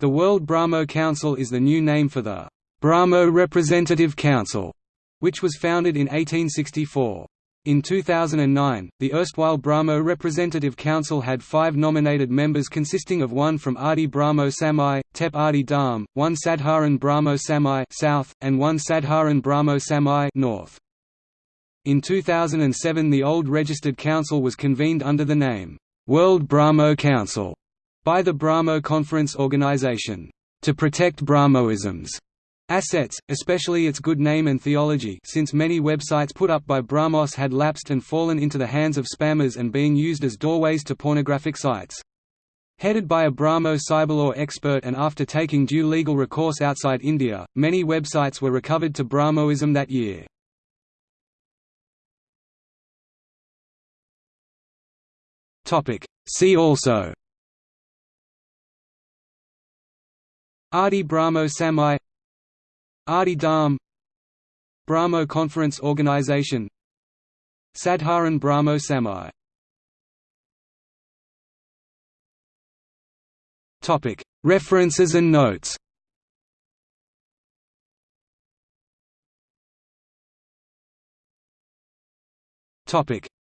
The World Brahmo Council is the new name for the Brahmo Representative Council, which was founded in 1864. In 2009, the erstwhile Brahmo Representative Council had five nominated members consisting of one from Adi Brahmo Samaj, Tep Adi Dharm, one Sadharan Brahmo Samaj south, and one Sadharan Brahmo Samaj north. In 2007 the old registered council was convened under the name, World Brahmo Council, by the Brahmo Conference Organization, to protect Brahmoism's assets, especially its good name and theology since many websites put up by Brahmos had lapsed and fallen into the hands of spammers and being used as doorways to pornographic sites. Headed by a Brahmo cyberlaw expert and after taking due legal recourse outside India, many websites were recovered to Brahmoism that year. See also Adi Brahmo Samaj Adi Dharm Brahmo Conference Organization Sadharan Brahmo Samaj References and notes.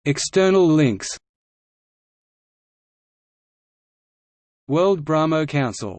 External links. World Brahmo Council